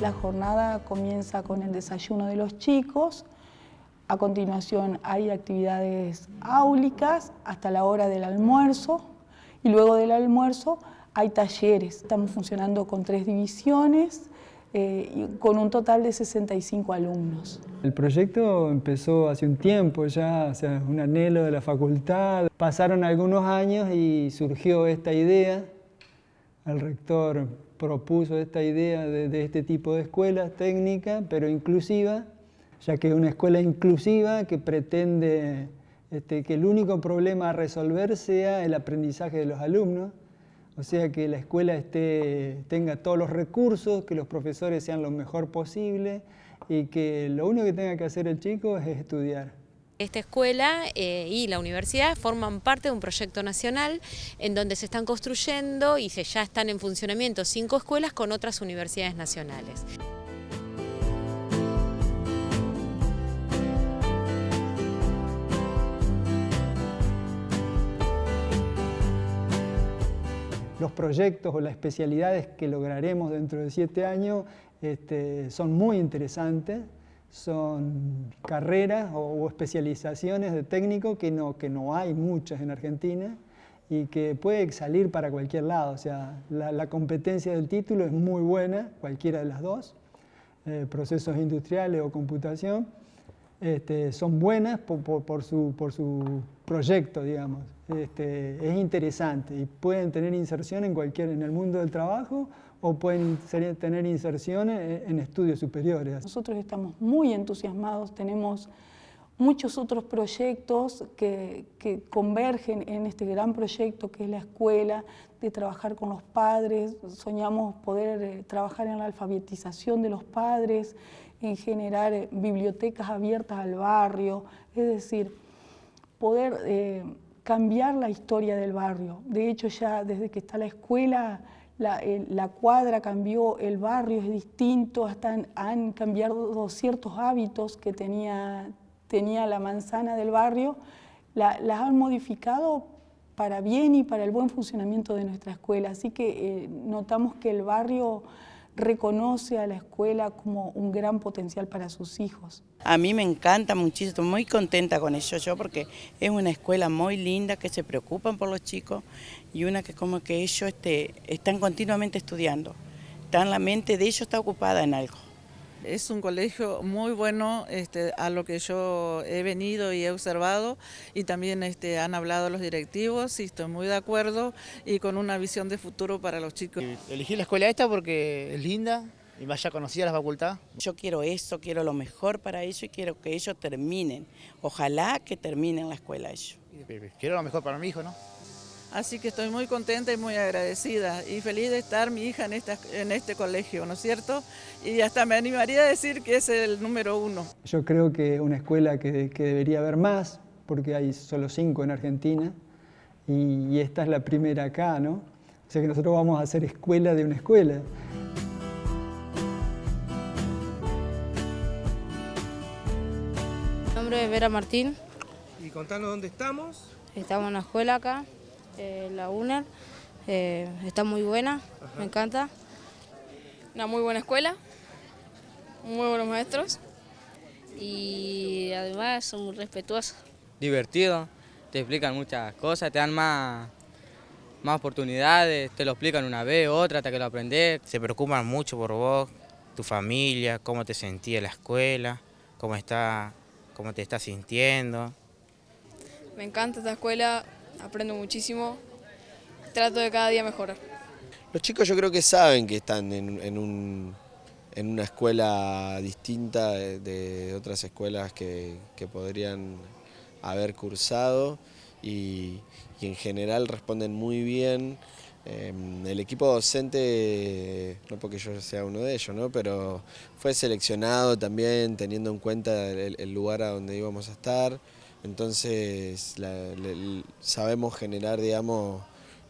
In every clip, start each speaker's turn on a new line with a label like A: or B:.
A: La jornada comienza con el desayuno de los chicos, a continuación hay actividades áulicas hasta la hora del almuerzo y luego del almuerzo hay talleres. Estamos funcionando con tres divisiones, eh, con un total de 65 alumnos.
B: El proyecto empezó hace un tiempo ya, o sea, un anhelo de la facultad. Pasaron algunos años y surgió esta idea. El rector propuso esta idea de, este tipo de escuela técnica, pero inclusiva, ya que es una escuela inclusiva que pretende este, que el único problema a resolver sea el aprendizaje de los alumnos, o sea que la escuela esté, tenga todos los recursos, que los profesores sean lo mejor posible y que lo único que tenga que hacer el chico es estudiar.
C: Esta escuela eh, y la universidad forman parte de un proyecto nacional en donde se están construyendo y se ya están en funcionamiento cinco escuelas con otras universidades nacionales.
B: los proyectos o las especialidades que lograremos dentro de siete años este, son muy interesantes, son carreras o, especializaciones de técnico que no, que no hay muchas en Argentina y que puede salir para cualquier lado, o sea, la, competencia del título es muy buena, cualquiera de las dos, eh, procesos industriales o computación, este, son buenas por, su, por, su, proyecto, digamos. Este, es interesante y pueden tener inserción en, cualquier, en el mundo del trabajo o pueden tener inserción en, estudios superiores.
A: Nosotros estamos muy entusiasmados, tenemos muchos otros proyectos que, que, convergen en este gran proyecto que es la escuela, de trabajar con los padres, soñamos poder eh, trabajar en la alfabetización de los padres, en generar eh, bibliotecas abiertas al barrio, es decir, poder eh, cambiar la historia del barrio. De hecho, ya desde que está la escuela, la, cuadra cambió, el barrio es distinto, hasta han, cambiado ciertos hábitos que tenía, tenía la manzana del barrio, las han modificado para bien y para el buen funcionamiento de nuestra escuela. Así que eh, notamos que el barrio reconoce a la escuela como un gran potencial para sus hijos.
D: A mí me encanta muchísimo, estoy muy contenta con eso yo porque es una escuela muy linda que se preocupan por los chicos y una que como que ellos este, están continuamente estudiando, están, la mente de ellos está ocupada en algo.
E: Es un colegio muy bueno este, a lo que yo he venido y he observado y también este, han hablado los directivos y estoy muy de acuerdo y con una visión de futuro para los chicos.
F: Elegí la escuela esta porque es linda y vaya conocida la facultad.
D: Yo quiero eso, quiero lo mejor para ellos y quiero que ellos terminen. Ojalá que terminen la escuela ellos.
F: Quiero lo mejor para mi hijo, ¿no?
E: Así que estoy muy contenta y muy agradecida y feliz de estar mi hija en, esta, en este colegio, ¿no es cierto? Y hasta me animaría a decir que es el número uno.
B: Yo creo que una escuela que, debería haber más, porque hay solo cinco en Argentina, y, esta es la primera acá, ¿no? O sea que nosotros vamos a hacer escuela de una escuela.
G: Mi nombre es Vera Martín.
H: Y contanos dónde estamos.
G: Estamos en la escuela acá, eh, la UNER, eh, está muy buena, me encanta.
I: Una muy buena escuela, muy buenos maestros y además son muy respetuosos.
J: Divertido, te explican muchas cosas, te dan más, más oportunidades, te lo explican una vez, otra, hasta que lo aprendes.
K: Se preocupan mucho por vos, tu familia, cómo te sentís en la escuela, cómo, está, cómo te estás sintiendo.
I: Me encanta esta escuela, aprendo muchísimo, trato de cada día mejorar.
L: Los chicos yo creo que saben que están en, una escuela distinta de, otras escuelas que, podrían haber cursado y, en general responden muy bien. Em, el equipo docente, no porque yo sea uno de ellos, ¿no? pero fue seleccionado también teniendo en cuenta el lugar a donde íbamos a estar. Entonces sabemos generar, digamos,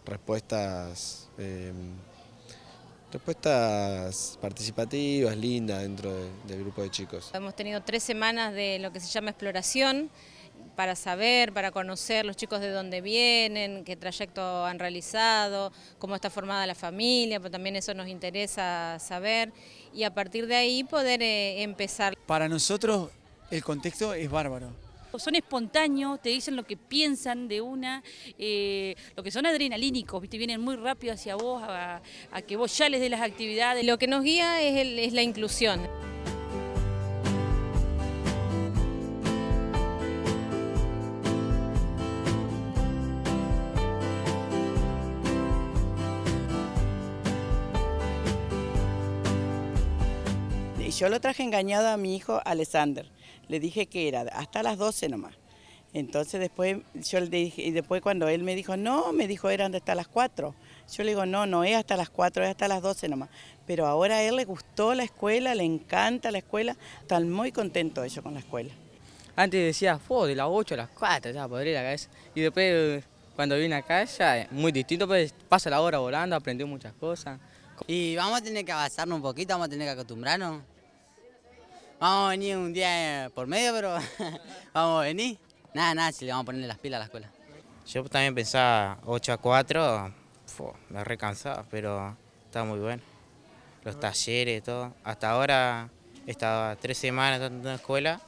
L: respuestas, em, respuestas participativas, lindas dentro del grupo de chicos.
C: Hemos tenido tres semanas de lo que se llama exploración para saber, para conocer los chicos de dónde vienen, qué trayecto han realizado, cómo está formada la familia, pues también eso nos interesa saber y a partir de ahí poder eh, empezar.
M: Para nosotros el contexto es bárbaro.
N: Son espontáneos, te dicen lo que piensan de una, eh, lo que son adrenalínicos, vienen muy rápido hacia vos, a, que vos ya les dé las actividades.
C: Lo que nos guía es, es la inclusión.
D: Yo lo traje engañado a mi hijo Alexander. Le dije que era hasta las 12 nomás. Entonces después yo le dije, y después cuando él me dijo, no, me dijo eran hasta las 4. Yo le digo, no, no es hasta las 4, es hasta las 12 nomás. Pero ahora a él le gustó la escuela, le encanta la escuela, están muy contentos ellos con la escuela.
J: Antes decía, fue de las 8 a las 4, ya podría la cabeza. Y después cuando vine acá ya es muy distinto, pues pasa la hora volando, aprendí muchas cosas.
O: Y vamos a tener que avanzarnos un poquito, vamos a tener que acostumbrarnos. Vamos a venir un día por medio, pero vamos a venir. Nada, nada, si le vamos a poner las pilas a la escuela.
K: Yo también pensaba 8 a 4, me recansaba, pero está muy bueno. Los talleres, todo. Hasta ahora he estado tres semanas en la escuela,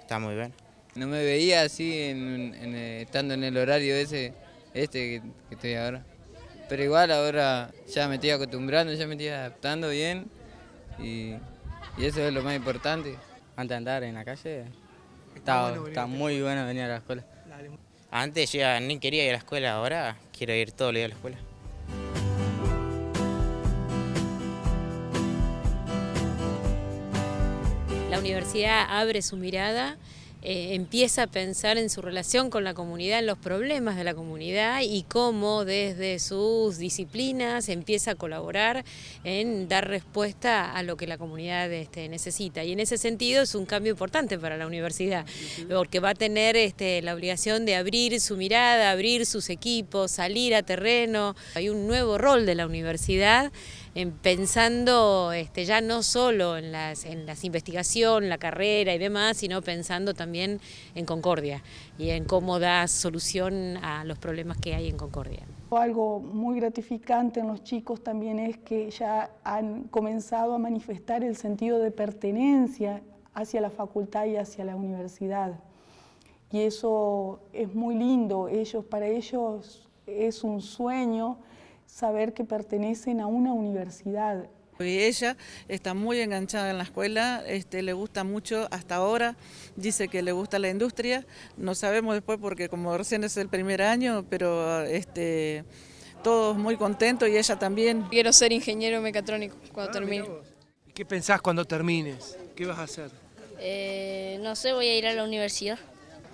K: está muy bien.
P: No me veía así eh, estando en el horario ese, este que, que estoy ahora. Pero igual ahora ya me estoy acostumbrando, ya me estoy adaptando bien y y eso es lo más importante. Antes de andar en la calle, está, muy bueno venir a la escuela.
K: Antes yo ni quería ir a la escuela, ahora quiero ir todo el día a la escuela.
C: La universidad abre su mirada eh, empieza a pensar en su relación con la comunidad, en los problemas de la comunidad y cómo desde sus disciplinas empieza a colaborar en dar respuesta a lo que la comunidad este, necesita. Y en ese sentido es un cambio importante para la universidad, porque va a tener este, la obligación de abrir su mirada, abrir sus equipos, salir a terreno. Hay un nuevo rol de la universidad pensando este, ya no solo en las, en las investigación, la carrera y demás, sino pensando también en Concordia y en cómo da solución a los problemas que hay en Concordia.
A: Algo muy gratificante en los chicos también es que ya han comenzado a manifestar el sentido de pertenencia hacia la facultad y hacia la universidad. Y eso es muy lindo, ellos, para ellos es un sueño saber que pertenecen a una universidad.
E: Y ella está muy enganchada en la escuela, este, le gusta mucho hasta ahora, dice que le gusta la industria, no sabemos después porque como recién es el primer año, pero este, todos muy contentos y ella también.
I: Quiero ser ingeniero mecatrónico cuando ah, termine.
H: ¿Qué pensás cuando termines? ¿Qué vas a hacer?
G: Eh, no sé, voy a ir a la universidad.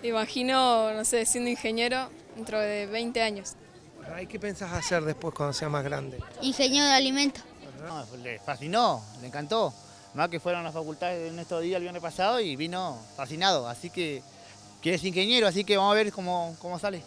I: Imagino, no sé, siendo ingeniero dentro de 20 años.
H: ¿Y qué pensás hacer después cuando sea más grande?
G: Ingeniero de alimentos.
F: le fascinó, le encantó. Más que fueron a la facultad en estos días el viernes pasado y vino fascinado. Así que, que es ingeniero, así que vamos a ver cómo, cómo sale.